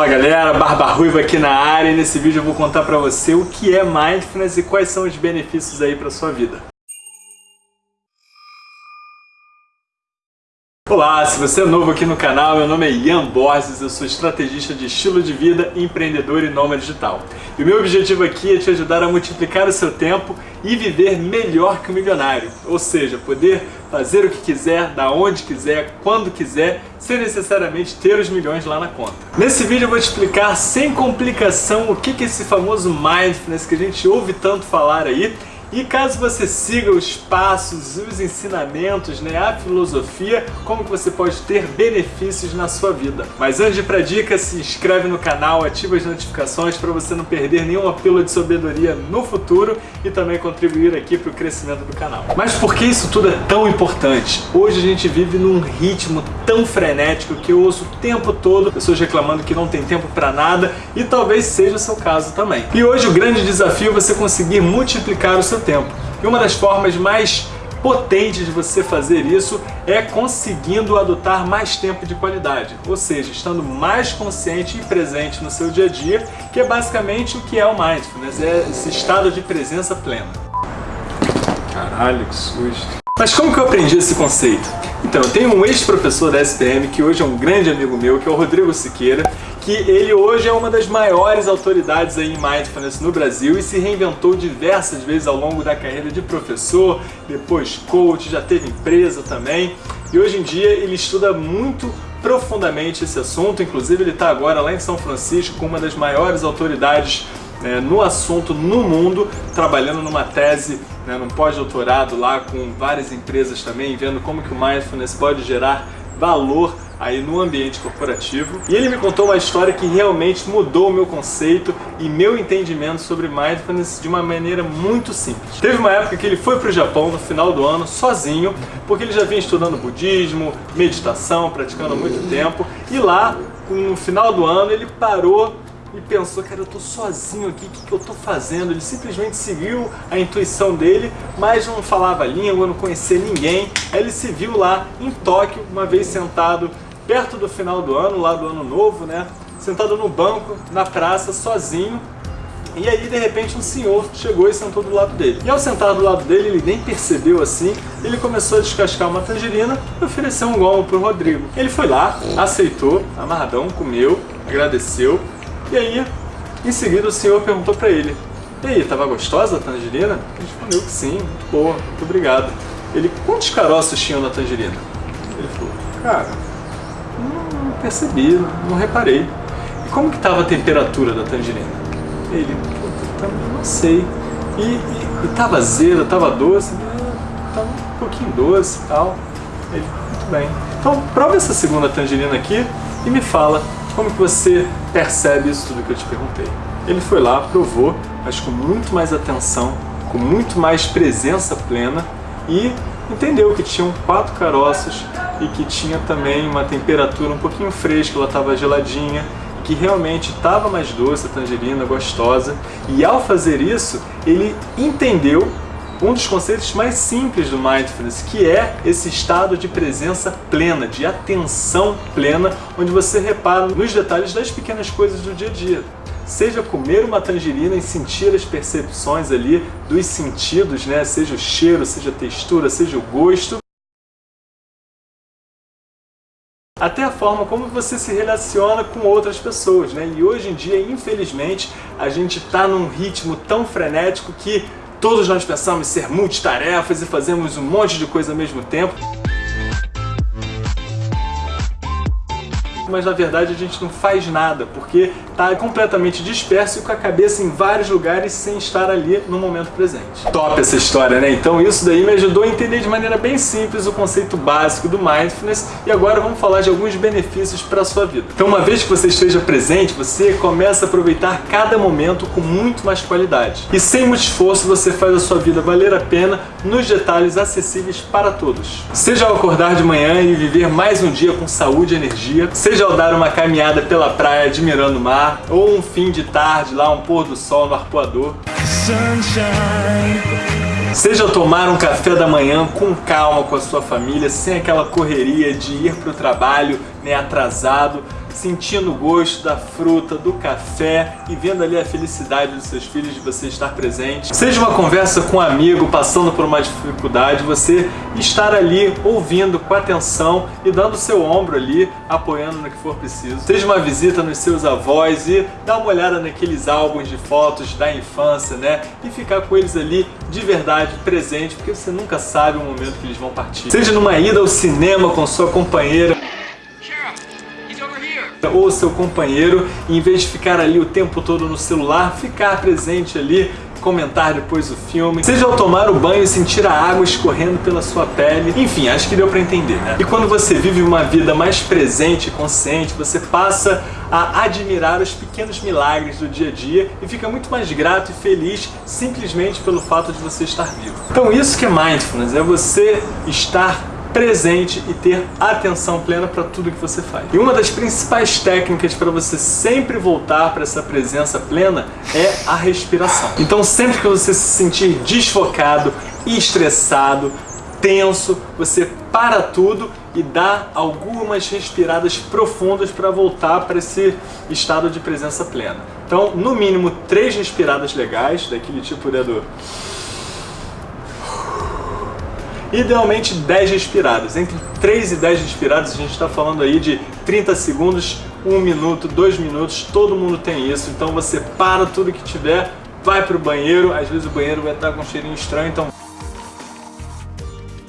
Fala galera, Barba Ruiva aqui na área e nesse vídeo eu vou contar pra você o que é Mindfulness e quais são os benefícios aí pra sua vida. Olá, se você é novo aqui no canal, meu nome é Ian Borges, eu sou estrategista de estilo de vida, empreendedor e nômade digital. E o meu objetivo aqui é te ajudar a multiplicar o seu tempo e viver melhor que o milionário, ou seja, poder fazer o que quiser, da onde quiser, quando quiser, sem necessariamente ter os milhões lá na conta. Nesse vídeo eu vou te explicar sem complicação o que é esse famoso Mindfulness que a gente ouve tanto falar aí e caso você siga os passos, os ensinamentos, né, a filosofia, como que você pode ter benefícios na sua vida. Mas antes de ir para dica, se inscreve no canal, ativa as notificações para você não perder nenhuma pílula de sabedoria no futuro e também contribuir aqui para o crescimento do canal. Mas por que isso tudo é tão importante? Hoje a gente vive num ritmo tão frenético que eu ouço o tempo todo pessoas reclamando que não tem tempo para nada e talvez seja o seu caso também. E hoje o grande desafio é você conseguir multiplicar o seu tempo. E uma das formas mais potentes de você fazer isso é conseguindo adotar mais tempo de qualidade, ou seja, estando mais consciente e presente no seu dia a dia, que é basicamente o que é o Mindfulness, é esse estado de presença plena. Caralho, que susto. Mas como que eu aprendi esse conceito? Então, eu tenho um ex-professor da SPM, que hoje é um grande amigo meu, que é o Rodrigo Siqueira, que ele hoje é uma das maiores autoridades aí em Mindfulness no Brasil e se reinventou diversas vezes ao longo da carreira de professor, depois coach, já teve empresa também. E hoje em dia ele estuda muito profundamente esse assunto, inclusive ele está agora lá em São Francisco com uma das maiores autoridades né, no assunto no mundo, trabalhando numa tese, né, num pós-doutorado lá com várias empresas também, vendo como que o Mindfulness pode gerar valor aí no ambiente corporativo. E ele me contou uma história que realmente mudou o meu conceito e meu entendimento sobre Mindfulness de uma maneira muito simples. Teve uma época que ele foi para o Japão no final do ano, sozinho, porque ele já vinha estudando budismo, meditação, praticando há muito tempo, e lá, no final do ano, ele parou e pensou, cara, eu tô sozinho aqui, o que, que eu tô fazendo? Ele simplesmente seguiu a intuição dele, mas não falava língua, não conhecia ninguém. Aí ele se viu lá em Tóquio, uma vez sentado perto do final do ano, lá do ano novo, né? Sentado no banco, na praça, sozinho. E aí, de repente, um senhor chegou e sentou do lado dele. E ao sentar do lado dele, ele nem percebeu assim, ele começou a descascar uma tangerina e ofereceu um gomo pro Rodrigo. Ele foi lá, aceitou, amarradão, comeu, agradeceu, e aí, em seguida, o senhor perguntou para ele, e aí, tava gostosa a tangerina? Ele respondeu que sim, muito boa, muito obrigado. Ele, quantos caroços tinham na tangerina? Ele falou, cara, não percebi, não reparei. E como que estava a temperatura da tangerina? Ele, não sei. E, e, e tava azeda, doce? É, tava um pouquinho doce e tal. Ele, muito bem. Então, prova essa segunda tangerina aqui e me fala como que você percebe isso tudo que eu te perguntei? Ele foi lá, provou, mas com muito mais atenção, com muito mais presença plena e entendeu que tinham quatro caroços e que tinha também uma temperatura um pouquinho fresca, ela estava geladinha, que realmente estava mais doce, a tangerina, gostosa. E ao fazer isso, ele entendeu um dos conceitos mais simples do Mindfulness, que é esse estado de presença plena, de atenção plena, onde você repara nos detalhes das pequenas coisas do dia a dia. Seja comer uma tangerina e sentir as percepções ali dos sentidos, né? seja o cheiro, seja a textura, seja o gosto, até a forma como você se relaciona com outras pessoas, né? E hoje em dia, infelizmente, a gente está num ritmo tão frenético que Todos nós pensamos em ser multitarefas e fazemos um monte de coisa ao mesmo tempo. Mas na verdade a gente não faz nada, porque está completamente disperso e com a cabeça em vários lugares sem estar ali no momento presente. Top essa história, né? Então isso daí me ajudou a entender de maneira bem simples o conceito básico do Mindfulness e agora vamos falar de alguns benefícios para a sua vida. Então uma vez que você esteja presente, você começa a aproveitar cada momento com muito mais qualidade. E sem muito esforço você faz a sua vida valer a pena nos detalhes acessíveis para todos. Seja ao acordar de manhã e viver mais um dia com saúde e energia, seja seja ao dar uma caminhada pela praia admirando o mar, ou um fim de tarde lá, um pôr do sol no arpoador. Seja tomar um café da manhã com calma com a sua família, sem aquela correria de ir para o trabalho né, atrasado, sentindo o gosto da fruta, do café e vendo ali a felicidade dos seus filhos de você estar presente. Seja uma conversa com um amigo passando por uma dificuldade, você estar ali ouvindo com atenção e dando seu ombro ali, apoiando no que for preciso. Seja uma visita nos seus avós e dar uma olhada naqueles álbuns de fotos da infância, né? E ficar com eles ali de verdade presente, porque você nunca sabe o momento que eles vão partir. Seja numa ida ao cinema com sua companheira, ou seu companheiro, em vez de ficar ali o tempo todo no celular, ficar presente ali comentar depois o filme, seja ao tomar o banho e sentir a água escorrendo pela sua pele. Enfim, acho que deu para entender, né? E quando você vive uma vida mais presente e consciente, você passa a admirar os pequenos milagres do dia a dia e fica muito mais grato e feliz simplesmente pelo fato de você estar vivo. Então isso que é mindfulness, é você estar presente e ter atenção plena para tudo que você faz. E uma das principais técnicas para você sempre voltar para essa presença plena é a respiração. Então sempre que você se sentir desfocado, estressado, tenso, você para tudo e dá algumas respiradas profundas para voltar para esse estado de presença plena. Então, no mínimo, três respiradas legais, daquele tipo né, do idealmente 10 respiradas. Entre 3 e 10 respiradas, a gente está falando aí de 30 segundos, 1 minuto, 2 minutos, todo mundo tem isso. Então você para tudo que tiver, vai para o banheiro, às vezes o banheiro vai estar com um cheirinho estranho, então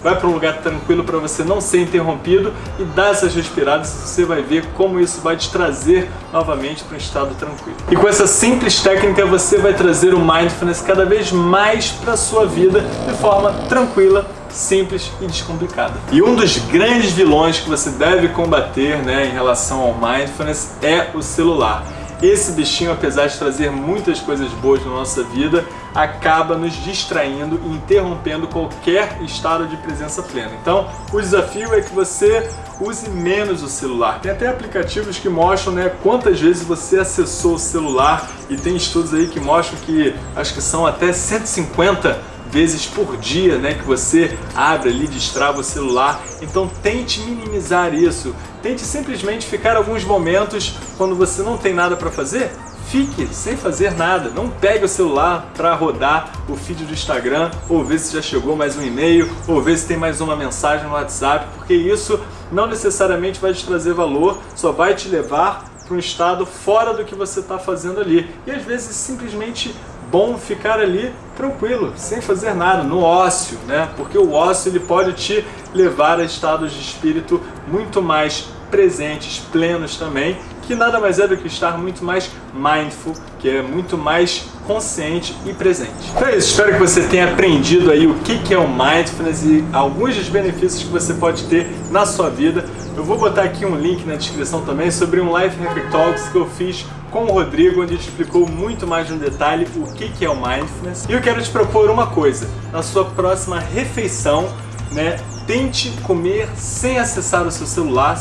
vai para um lugar tranquilo para você não ser interrompido e dá essas respiradas você vai ver como isso vai te trazer novamente para um estado tranquilo. E com essa simples técnica você vai trazer o Mindfulness cada vez mais para a sua vida de forma tranquila, simples e descomplicada. E um dos grandes vilões que você deve combater né, em relação ao Mindfulness é o celular. Esse bichinho, apesar de trazer muitas coisas boas na nossa vida, acaba nos distraindo e interrompendo qualquer estado de presença plena. Então, o desafio é que você use menos o celular. Tem até aplicativos que mostram né, quantas vezes você acessou o celular e tem estudos aí que mostram que acho que são até 150 vezes por dia né, que você abre ali, destrava o celular. Então tente minimizar isso. Tente simplesmente ficar alguns momentos quando você não tem nada para fazer, fique sem fazer nada. Não pegue o celular para rodar o feed do Instagram, ou ver se já chegou mais um e-mail, ou ver se tem mais uma mensagem no WhatsApp, porque isso não necessariamente vai te trazer valor, só vai te levar para um estado fora do que você está fazendo ali. E às vezes simplesmente bom ficar ali tranquilo, sem fazer nada, no ócio, né? Porque o ócio ele pode te levar a estados de espírito muito mais presentes, plenos também, que nada mais é do que estar muito mais mindful, que é muito mais consciente e presente. Então é isso, espero que você tenha aprendido aí o que é o Mindfulness e alguns dos benefícios que você pode ter na sua vida. Eu vou botar aqui um link na descrição também sobre um Life Hacker Talks que eu fiz com o Rodrigo, onde ele explicou muito mais no detalhe o que é o Mindfulness. E eu quero te propor uma coisa, na sua próxima refeição, né, tente comer sem acessar o seu celular.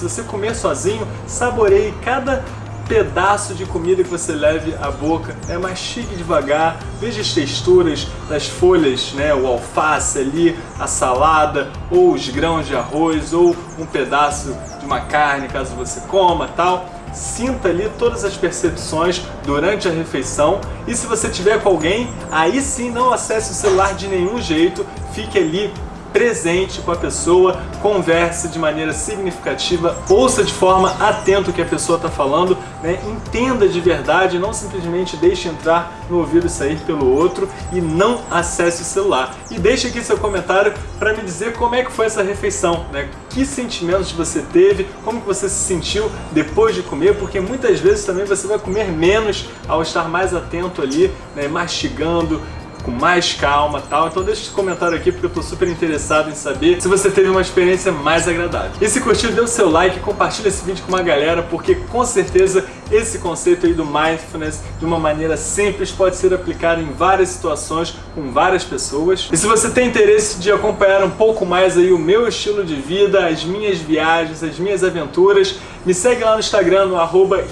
Se você comer sozinho, saboreie cada pedaço de comida que você leve à boca, né? mastigue devagar, veja as texturas das folhas, né? o alface ali, a salada, ou os grãos de arroz, ou um pedaço de uma carne, caso você coma tal. Sinta ali todas as percepções durante a refeição e se você tiver com alguém, aí sim não acesse o celular de nenhum jeito, fique ali presente com a pessoa, converse de maneira significativa, ouça de forma atenta o que a pessoa está falando, né? entenda de verdade, não simplesmente deixe entrar no ouvido e sair pelo outro e não acesse o celular. E deixe aqui seu comentário para me dizer como é que foi essa refeição, né? que sentimentos você teve, como que você se sentiu depois de comer, porque muitas vezes também você vai comer menos ao estar mais atento ali, né? mastigando, com mais calma tal. Então deixa esse comentário aqui porque eu tô super interessado em saber se você teve uma experiência mais agradável. E se curtiu, dê o seu like e compartilha esse vídeo com uma galera porque com certeza esse conceito aí do Mindfulness de uma maneira simples pode ser aplicado em várias situações com várias pessoas. E se você tem interesse de acompanhar um pouco mais aí o meu estilo de vida, as minhas viagens, as minhas aventuras, me segue lá no Instagram no arroba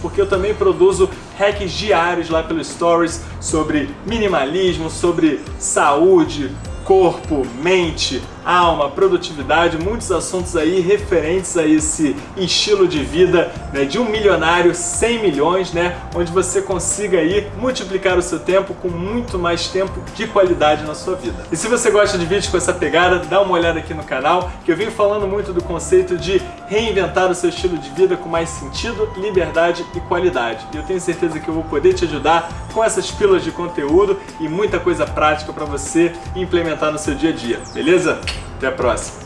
porque eu também produzo hacks diários lá pelos stories sobre minimalismo, sobre saúde, corpo, mente, alma, produtividade, muitos assuntos aí referentes a esse estilo de vida né, de um milionário 100 milhões, né, onde você consiga aí multiplicar o seu tempo com muito mais tempo de qualidade na sua vida. E se você gosta de vídeos com essa pegada, dá uma olhada aqui no canal, que eu venho falando muito do conceito de reinventar o seu estilo de vida com mais sentido, liberdade e qualidade. E eu tenho certeza que eu vou poder te ajudar com essas pílulas de conteúdo e muita coisa prática para você implementar no seu dia a dia, beleza? Até a próxima!